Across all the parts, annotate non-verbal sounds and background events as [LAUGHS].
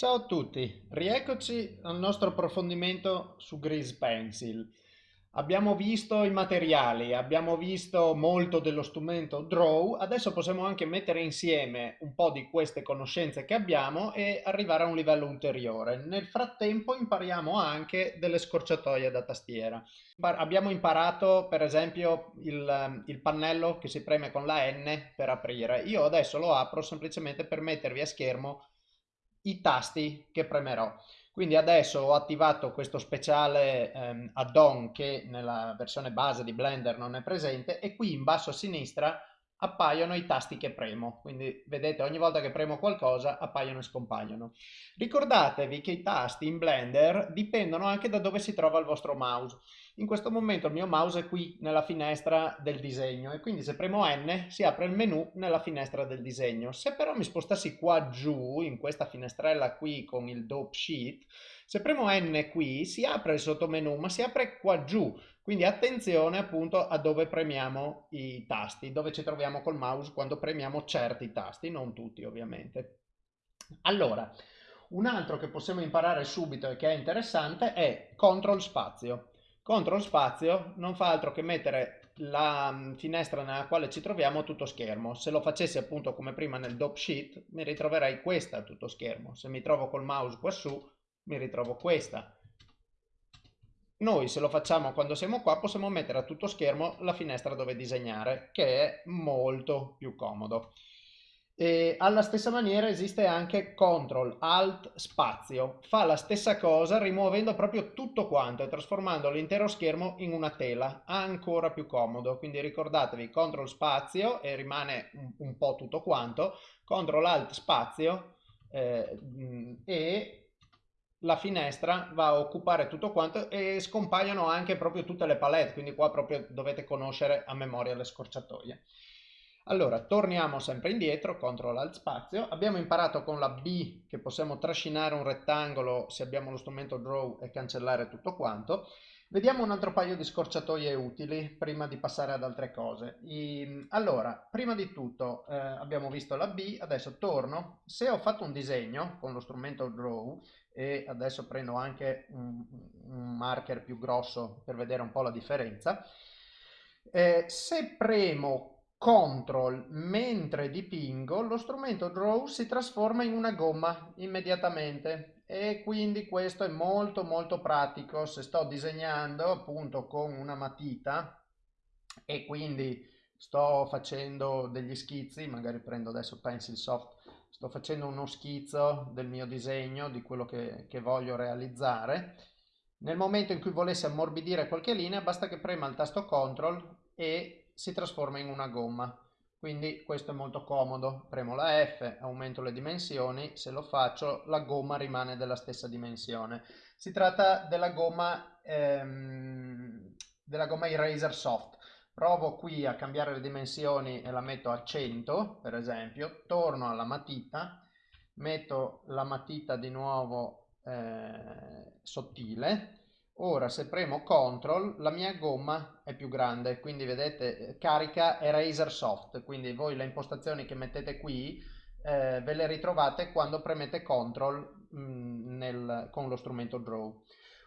Ciao a tutti, rieccoci al nostro approfondimento su Grease Pencil. Abbiamo visto i materiali, abbiamo visto molto dello strumento Draw, adesso possiamo anche mettere insieme un po' di queste conoscenze che abbiamo e arrivare a un livello ulteriore. Nel frattempo impariamo anche delle scorciatoie da tastiera. Abbiamo imparato per esempio il, il pannello che si preme con la N per aprire. Io adesso lo apro semplicemente per mettervi a schermo i tasti che premerò. Quindi adesso ho attivato questo speciale ehm, add-on che nella versione base di Blender non è presente e qui in basso a sinistra appaiono i tasti che premo, quindi vedete ogni volta che premo qualcosa appaiono e scompaiono. Ricordatevi che i tasti in Blender dipendono anche da dove si trova il vostro mouse. In questo momento il mio mouse è qui nella finestra del disegno e quindi se premo N si apre il menu nella finestra del disegno. Se però mi spostassi qua giù in questa finestrella qui con il dope sheet, se premo N qui si apre il sottomenu ma si apre qua giù quindi attenzione appunto a dove premiamo i tasti, dove ci troviamo col mouse quando premiamo certi tasti, non tutti ovviamente. Allora, un altro che possiamo imparare subito e che è interessante è CTRL spazio. CTRL spazio non fa altro che mettere la mm, finestra nella quale ci troviamo tutto schermo. Se lo facessi appunto come prima nel dope sheet mi ritroverei questa tutto schermo. Se mi trovo col mouse qua su mi ritrovo questa. Noi se lo facciamo quando siamo qua possiamo mettere a tutto schermo la finestra dove disegnare che è molto più comodo. E alla stessa maniera esiste anche CTRL ALT spazio, fa la stessa cosa rimuovendo proprio tutto quanto e trasformando l'intero schermo in una tela, ancora più comodo, quindi ricordatevi CTRL spazio e rimane un, un po' tutto quanto, CTRL ALT spazio eh, e la finestra va a occupare tutto quanto e scompaiono anche proprio tutte le palette, quindi qua proprio dovete conoscere a memoria le scorciatoie. Allora, torniamo sempre indietro, CTRL ALT spazio. Abbiamo imparato con la B che possiamo trascinare un rettangolo se abbiamo lo strumento Draw e cancellare tutto quanto. Vediamo un altro paio di scorciatoie utili prima di passare ad altre cose. I, allora, prima di tutto eh, abbiamo visto la B, adesso torno. Se ho fatto un disegno con lo strumento Draw e adesso prendo anche un, un marker più grosso per vedere un po' la differenza, eh, se premo CTRL mentre dipingo, lo strumento Draw si trasforma in una gomma immediatamente e quindi questo è molto molto pratico se sto disegnando appunto con una matita e quindi sto facendo degli schizzi, magari prendo adesso Pencil Soft, sto facendo uno schizzo del mio disegno, di quello che, che voglio realizzare. Nel momento in cui volessi ammorbidire qualche linea basta che prema il tasto CTRL e si trasforma in una gomma quindi questo è molto comodo. Premo la F aumento le dimensioni. Se lo faccio la gomma rimane della stessa dimensione. Si tratta della gomma ehm, della gomma eraser soft. Provo qui a cambiare le dimensioni e la metto a 100 per esempio. Torno alla matita. Metto la matita di nuovo eh, sottile Ora se premo CTRL la mia gomma è più grande, quindi vedete carica Eraser Soft, quindi voi le impostazioni che mettete qui eh, ve le ritrovate quando premete CTRL mh, mm, nel, con lo strumento Draw.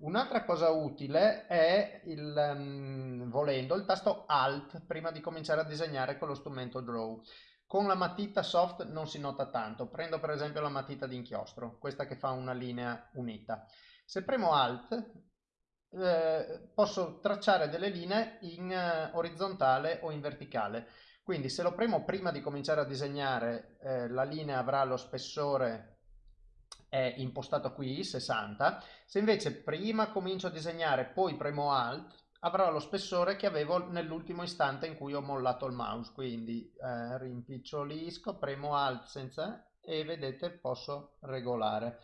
Un'altra cosa utile è, il, um, volendo, il tasto Alt prima di cominciare a disegnare con lo strumento Draw. Con la matita soft non si nota tanto, prendo per esempio la matita di inchiostro, questa che fa una linea unita. Se premo Alt eh, posso tracciare delle linee in eh, orizzontale o in verticale. Quindi se lo premo prima di cominciare a disegnare, eh, la linea avrà lo spessore impostato qui, 60. Se invece prima comincio a disegnare, poi premo Alt, avrà lo spessore che avevo nell'ultimo istante in cui ho mollato il mouse. Quindi eh, rimpicciolisco, premo Alt senza e vedete posso regolare.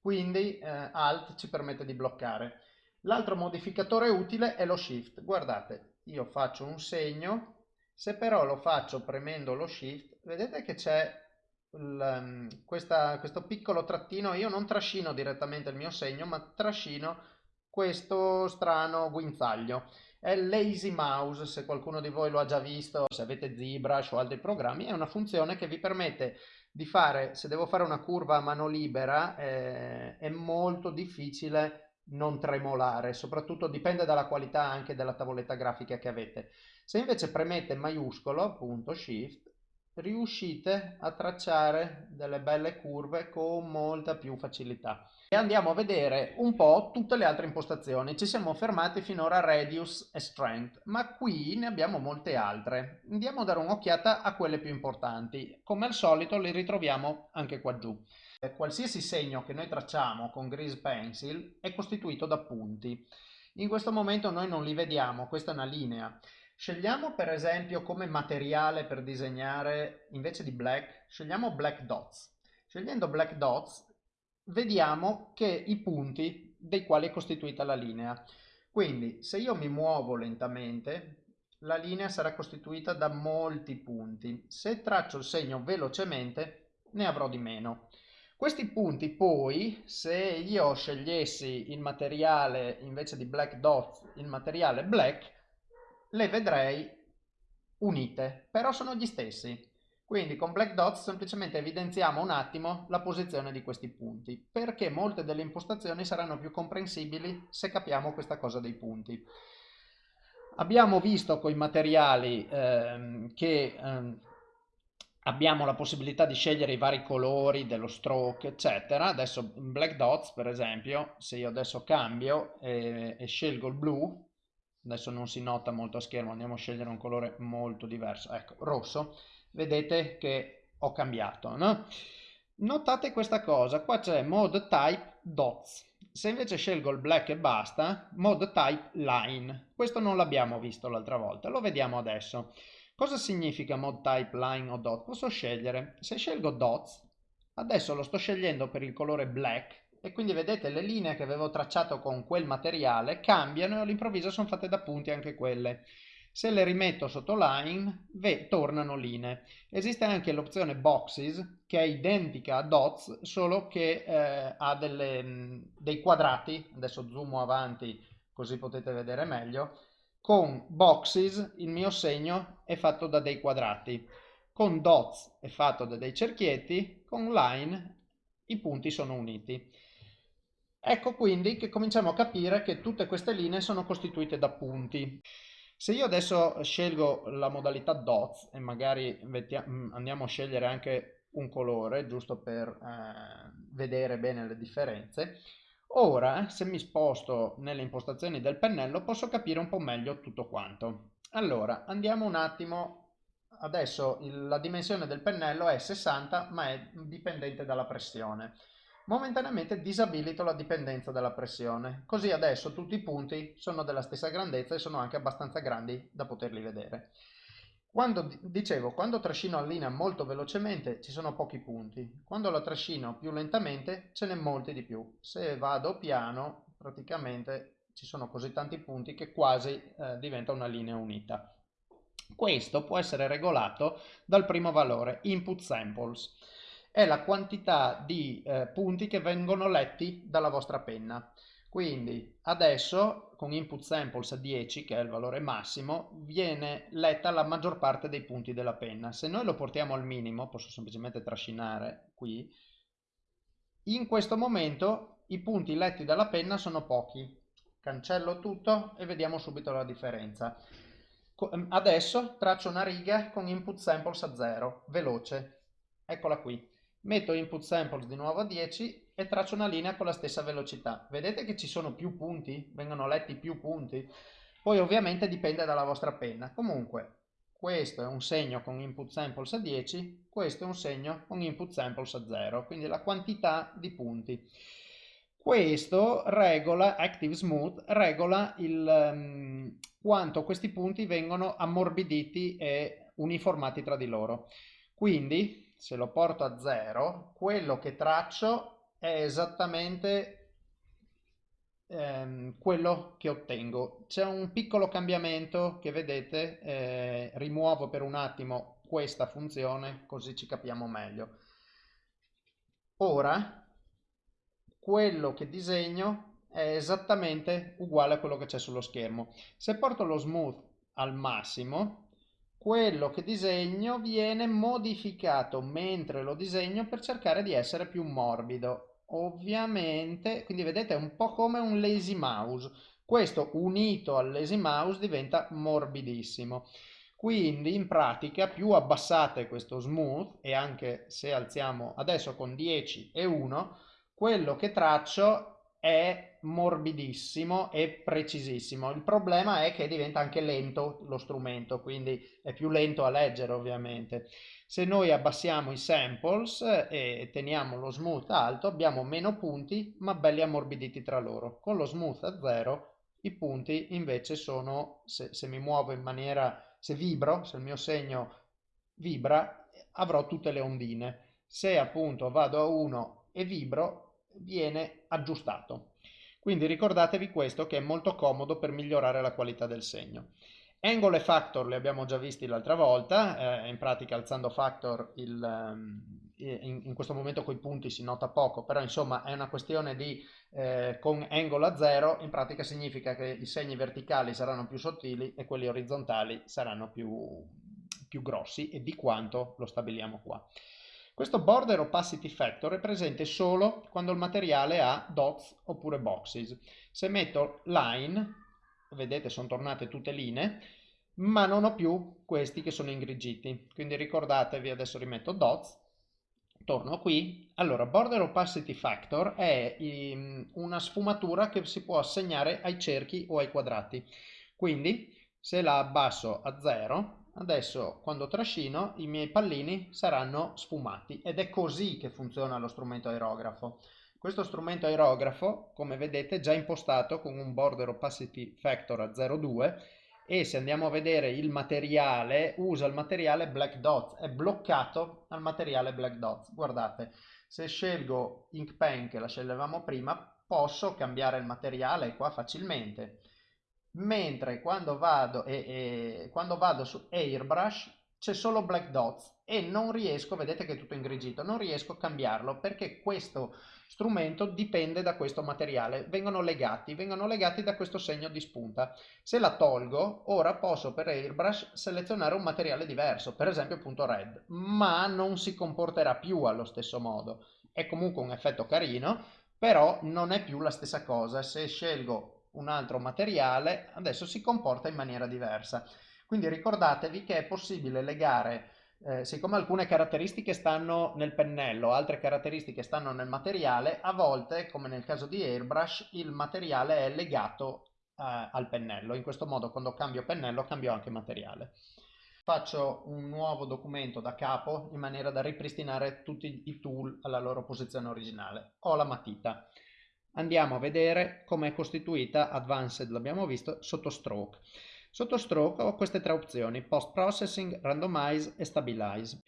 Quindi eh, Alt ci permette di bloccare. L'altro modificatore utile è lo shift. Guardate, io faccio un segno, se però lo faccio premendo lo shift, vedete che c'è um, questo piccolo trattino, io non trascino direttamente il mio segno, ma trascino questo strano guinzaglio. È Lazy Mouse, se qualcuno di voi lo ha già visto, se avete ZBrush o altri programmi, è una funzione che vi permette di fare, se devo fare una curva a mano libera, eh, è molto difficile non tremolare, soprattutto dipende dalla qualità anche della tavoletta grafica che avete. Se invece premete maiuscolo, appunto, Shift, riuscite a tracciare delle belle curve con molta più facilità. E andiamo a vedere un po' tutte le altre impostazioni. Ci siamo fermati finora a Radius e Strength, ma qui ne abbiamo molte altre. Andiamo a dare un'occhiata a quelle più importanti. Come al solito le ritroviamo anche qua giù. Qualsiasi segno che noi tracciamo con Grease Pencil è costituito da punti. In questo momento noi non li vediamo, questa è una linea. Scegliamo per esempio come materiale per disegnare, invece di black, scegliamo black dots. Scegliendo black dots vediamo che i punti dei quali è costituita la linea. Quindi se io mi muovo lentamente, la linea sarà costituita da molti punti. Se traccio il segno velocemente, ne avrò di meno. Questi punti poi, se io scegliessi il materiale invece di black dots, il materiale black, le vedrei unite, però sono gli stessi. Quindi con Black Dots semplicemente evidenziamo un attimo la posizione di questi punti, perché molte delle impostazioni saranno più comprensibili se capiamo questa cosa dei punti. Abbiamo visto con i materiali ehm, che ehm, abbiamo la possibilità di scegliere i vari colori dello stroke, eccetera. Adesso in Black Dots, per esempio, se io adesso cambio e, e scelgo il blu, adesso non si nota molto a schermo, andiamo a scegliere un colore molto diverso, ecco, rosso, vedete che ho cambiato, no? Notate questa cosa, qua c'è mode type dots, se invece scelgo il black e basta, mode type line, questo non l'abbiamo visto l'altra volta, lo vediamo adesso. Cosa significa mode type line o dot? Posso scegliere, se scelgo dots, adesso lo sto scegliendo per il colore black, e quindi vedete le linee che avevo tracciato con quel materiale cambiano e all'improvviso sono fatte da punti anche quelle. Se le rimetto sotto line, tornano linee. Esiste anche l'opzione boxes, che è identica a dots, solo che eh, ha delle, dei quadrati, adesso zoomo avanti così potete vedere meglio, con boxes il mio segno è fatto da dei quadrati, con dots è fatto da dei cerchietti, con line i punti sono uniti. Ecco quindi che cominciamo a capire che tutte queste linee sono costituite da punti. Se io adesso scelgo la modalità dots e magari mm, andiamo a scegliere anche un colore, giusto per eh, vedere bene le differenze, ora se mi sposto nelle impostazioni del pennello posso capire un po' meglio tutto quanto. Allora andiamo un attimo, adesso la dimensione del pennello è 60 ma è dipendente dalla pressione momentaneamente disabilito la dipendenza dalla pressione, così adesso tutti i punti sono della stessa grandezza e sono anche abbastanza grandi da poterli vedere. Quando, dicevo, quando trascino la linea molto velocemente ci sono pochi punti, quando la trascino più lentamente ce n'è molti di più. Se vado piano praticamente ci sono così tanti punti che quasi eh, diventa una linea unita. Questo può essere regolato dal primo valore, input samples è la quantità di eh, punti che vengono letti dalla vostra penna. Quindi adesso con input samples a 10, che è il valore massimo, viene letta la maggior parte dei punti della penna. Se noi lo portiamo al minimo, posso semplicemente trascinare qui, in questo momento i punti letti dalla penna sono pochi. Cancello tutto e vediamo subito la differenza. Adesso traccio una riga con input samples a 0, veloce. Eccola qui metto input samples di nuovo a 10 e traccio una linea con la stessa velocità. Vedete che ci sono più punti? Vengono letti più punti? Poi ovviamente dipende dalla vostra penna. Comunque, questo è un segno con input samples a 10, questo è un segno con input samples a 0, quindi la quantità di punti. Questo regola, Active Smooth, regola il, um, quanto questi punti vengono ammorbiditi e uniformati tra di loro. Quindi se lo porto a 0, quello che traccio è esattamente ehm, quello che ottengo. C'è un piccolo cambiamento che vedete, eh, rimuovo per un attimo questa funzione così ci capiamo meglio. Ora quello che disegno è esattamente uguale a quello che c'è sullo schermo. Se porto lo smooth al massimo, quello che disegno viene modificato mentre lo disegno per cercare di essere più morbido. Ovviamente, quindi vedete è un po' come un lazy mouse. Questo unito al lazy mouse diventa morbidissimo. Quindi in pratica più abbassate questo smooth e anche se alziamo adesso con 10 e 1, quello che traccio è morbidissimo e precisissimo. Il problema è che diventa anche lento lo strumento, quindi è più lento a leggere ovviamente. Se noi abbassiamo i samples e teniamo lo smooth alto abbiamo meno punti ma belli ammorbiditi tra loro. Con lo smooth a zero i punti invece sono, se, se mi muovo in maniera, se vibro, se il mio segno vibra, avrò tutte le ondine. Se appunto vado a 1 e vibro, viene aggiustato. Quindi ricordatevi questo che è molto comodo per migliorare la qualità del segno. Angle e factor li abbiamo già visti l'altra volta, eh, in pratica alzando factor il, um, in, in, questo momento con i punti si nota poco, però insomma è una questione di eh, con angle a zero, in pratica significa che i segni verticali saranno più sottili e quelli orizzontali saranno più, più grossi e di quanto lo stabiliamo qua. Questo border opacity factor è presente solo quando il materiale ha dots oppure boxes. Se metto line, vedete sono tornate tutte linee, ma non ho più questi che sono ingrigiti. Quindi ricordatevi, adesso rimetto dots, torno qui, allora border opacity factor è um, una sfumatura che si può assegnare ai cerchi o ai quadrati. Quindi se la abbasso a 0, adesso quando trascino i miei pallini saranno sfumati ed è così che funziona lo strumento aerografo. Questo strumento aerografo, come vedete, è già impostato con un border opacity factor a 0,2 e se andiamo a vedere il materiale, usa il materiale Black Dots, è bloccato al materiale Black Dots. Guardate, se scelgo Ink Pen, che la sceglievamo prima, posso cambiare il materiale qua facilmente. Mentre quando vado, e, e, quando vado su Airbrush c'è solo Black Dots e non riesco, vedete che è tutto ingrigito, non riesco a cambiarlo perché questo strumento dipende da questo materiale, vengono legati, vengono legati da questo segno di spunta. Se la tolgo, ora posso per airbrush selezionare un materiale diverso, per esempio punto red, ma non si comporterà più allo stesso modo. È comunque un effetto carino, però non è più la stessa cosa. Se scelgo un altro materiale, adesso si comporta in maniera diversa. Quindi ricordatevi che è possibile legare eh, siccome alcune caratteristiche stanno nel pennello, altre caratteristiche stanno nel materiale, a volte, come nel caso di Airbrush, il materiale è legato eh, al pennello. In questo modo, quando cambio pennello, cambio anche materiale. Faccio un nuovo documento da capo in maniera da ripristinare tutti i tool alla loro posizione originale. Ho la matita. Andiamo a vedere come è costituita, Advanced l'abbiamo visto, sotto Stroke. Sotto stroke ho queste tre opzioni, post processing, randomize e stabilize.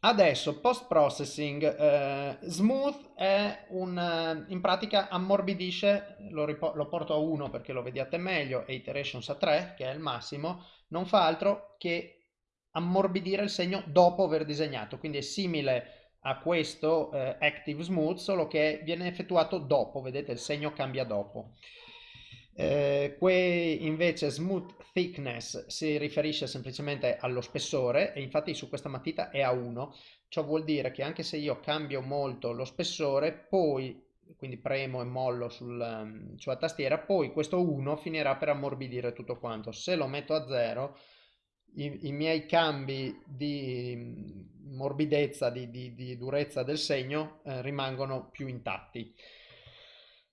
Adesso post processing eh, smooth è un eh, in pratica ammorbidisce, lo, lo, porto a 1 perché lo vediate meglio e iterations a 3 che è il massimo, non fa altro che ammorbidire il segno dopo aver disegnato, quindi è simile a questo eh, active smooth solo che viene effettuato dopo, vedete il segno cambia dopo. Eh, qui invece smooth thickness si riferisce semplicemente allo spessore e infatti su questa matita è a 1 ciò vuol dire che anche se io cambio molto lo spessore poi quindi premo e mollo sul, um, sulla tastiera poi questo 1 finirà per ammorbidire tutto quanto se lo metto a 0 i, i miei cambi di mm, morbidezza di, di, di durezza del segno eh, rimangono più intatti.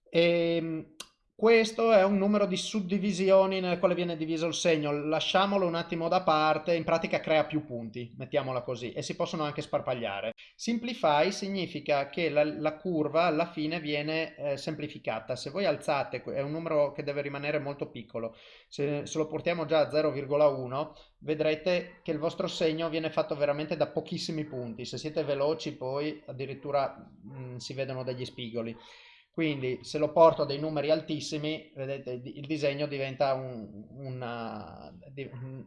E, ehm, questo è un numero di suddivisioni nelle quali viene diviso il segno, lasciamolo un attimo da parte, in pratica crea più punti, mettiamola così, e si possono anche sparpagliare. Simplify significa che la, la curva alla fine viene eh, semplificata, se voi alzate, è un numero che deve rimanere molto piccolo, se, se lo portiamo già a 0,1 vedrete che il vostro segno viene fatto veramente da pochissimi punti, se siete veloci poi addirittura mh, mm, si vedono degli spigoli. Quindi se lo porto a dei numeri altissimi, vedete, il disegno diventa un, una,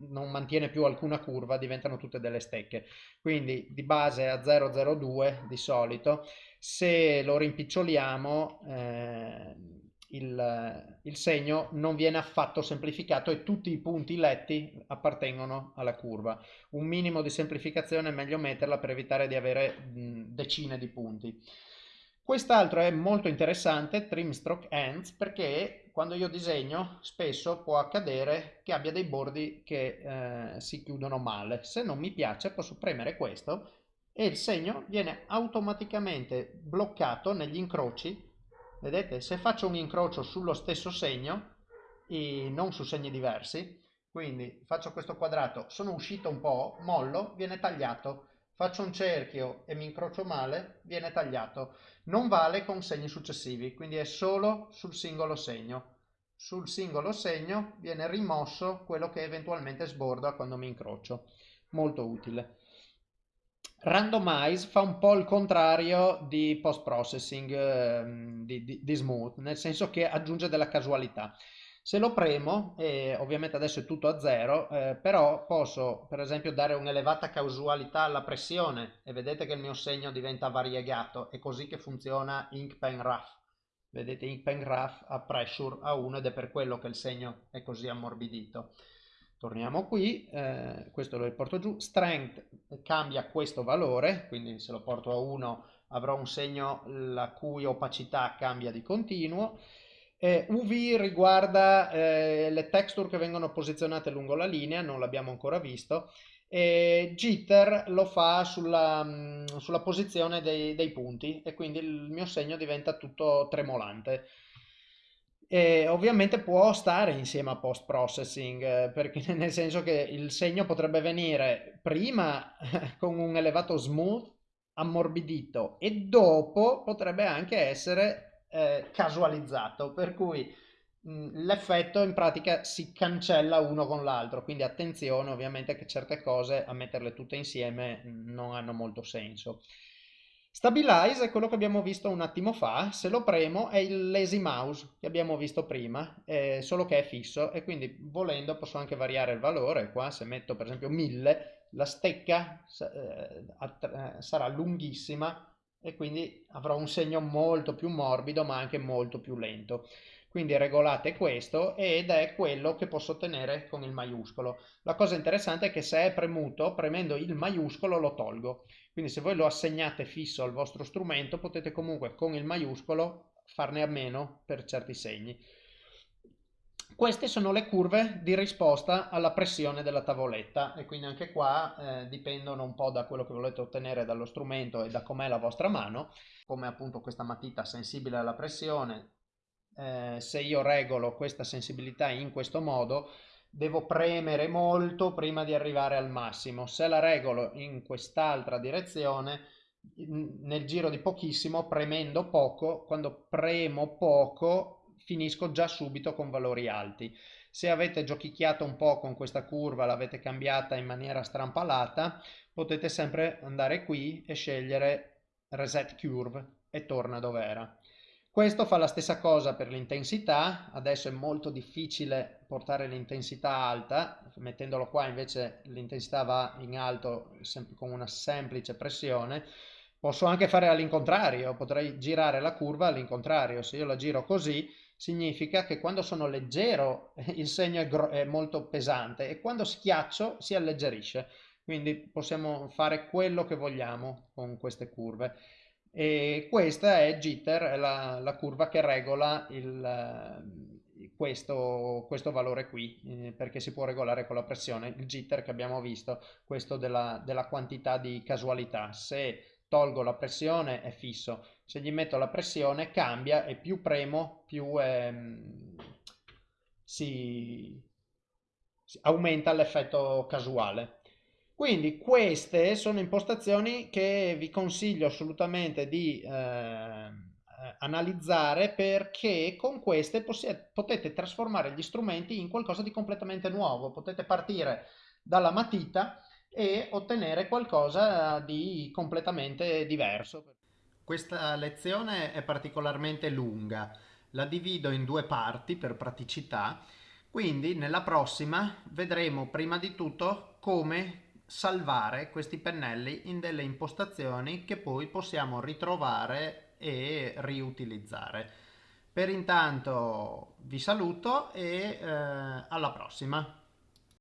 non mantiene più alcuna curva, diventano tutte delle stecche. Quindi di base a 0,02 di solito, se lo rimpiccioliamo, eh, il, il, segno non viene affatto semplificato e tutti i punti letti appartengono alla curva. Un minimo di semplificazione è meglio metterla per evitare di avere mh, decine di punti. Quest'altro è molto interessante, trim stroke ends, perché quando io disegno spesso può accadere che abbia dei bordi che eh, si chiudono male. Se non mi piace posso premere questo e il segno viene automaticamente bloccato negli incroci Vedete, se faccio un incrocio sullo stesso segno, non su segni diversi, quindi faccio questo quadrato, sono uscito un po', mollo, viene tagliato. Faccio un cerchio e mi incrocio male, viene tagliato. Non vale con segni successivi, quindi è solo sul singolo segno. Sul singolo segno viene rimosso quello che eventualmente sborda quando mi incrocio. Molto utile. Randomize fa un po' il contrario di post processing eh, di, di, di, smooth, nel senso che aggiunge della casualità. Se lo premo, e ovviamente adesso è tutto a zero, eh, però posso per esempio dare un'elevata casualità alla pressione e vedete che il mio segno diventa variegato, è così che funziona Ink Pen Rough. Vedete Ink Pen Rough a pressure a 1 ed è per quello che il segno è così ammorbidito. Torniamo qui, eh, questo lo riporto giù, strength cambia questo valore, quindi se lo porto a 1 avrò un segno la cui opacità cambia di continuo. Eh, UV riguarda eh, le texture che vengono posizionate lungo la linea, non l'abbiamo ancora visto, e jitter lo fa sulla, mm, sulla posizione dei, dei punti e quindi il mio segno diventa tutto tremolante. E ovviamente può stare insieme a post processing eh, perché [LAUGHS] nel senso che il segno potrebbe venire prima [LAUGHS] con un elevato smooth ammorbidito e dopo potrebbe anche essere eh, casualizzato per cui l'effetto in pratica si cancella uno con l'altro quindi attenzione ovviamente che certe cose a metterle tutte insieme non hanno molto senso. Stabilize è quello che abbiamo visto un attimo fa, se lo premo è il lazy mouse che abbiamo visto prima, eh, solo che è fisso e quindi volendo posso anche variare il valore, qua se metto per esempio 1000 la stecca eh, sarà lunghissima e quindi avrò un segno molto più morbido ma anche molto più lento. Quindi regolate questo ed è quello che posso ottenere con il maiuscolo. La cosa interessante è che se è premuto, premendo il maiuscolo lo tolgo. Quindi se voi lo assegnate fisso al vostro strumento potete comunque con il maiuscolo farne a meno per certi segni. Queste sono le curve di risposta alla pressione della tavoletta e quindi anche qua eh, dipendono un po' da quello che volete ottenere dallo strumento e da com'è la vostra mano, come appunto questa matita sensibile alla pressione, eh, se io regolo questa sensibilità in questo modo devo premere molto prima di arrivare al massimo. Se la regolo in quest'altra direzione, nel giro di pochissimo, premendo poco, quando premo poco, finisco già subito con valori alti. Se avete giochicchiato un po' con questa curva, l'avete cambiata in maniera strampalata, potete sempre andare qui e scegliere Reset Curve e torna dove era. Questo fa la stessa cosa per l'intensità, adesso è molto difficile portare l'intensità alta, mettendolo qua invece l'intensità va in alto con una semplice pressione. Posso anche fare all'incontrario, potrei girare la curva all'incontrario, se io la giro così significa che quando sono leggero il segno è, è molto pesante e quando schiaccio si alleggerisce, quindi possiamo fare quello che vogliamo con queste curve e questa è jitter, è la, la curva che regola il, eh, questo, questo, valore qui, eh, perché si può regolare con la pressione. Il jitter che abbiamo visto, questo della, della quantità di casualità. Se tolgo la pressione è fisso, se gli metto la pressione cambia e più premo più ehm, si, si aumenta l'effetto casuale. Quindi queste sono impostazioni che vi consiglio assolutamente di eh, eh analizzare perché con queste potete trasformare gli strumenti in qualcosa di completamente nuovo. Potete partire dalla matita e ottenere qualcosa di completamente diverso. Questa lezione è particolarmente lunga, la divido in due parti per praticità, quindi nella prossima vedremo prima di tutto come salvare questi pennelli in delle impostazioni che poi possiamo ritrovare e riutilizzare. Per intanto vi saluto e eh, alla prossima.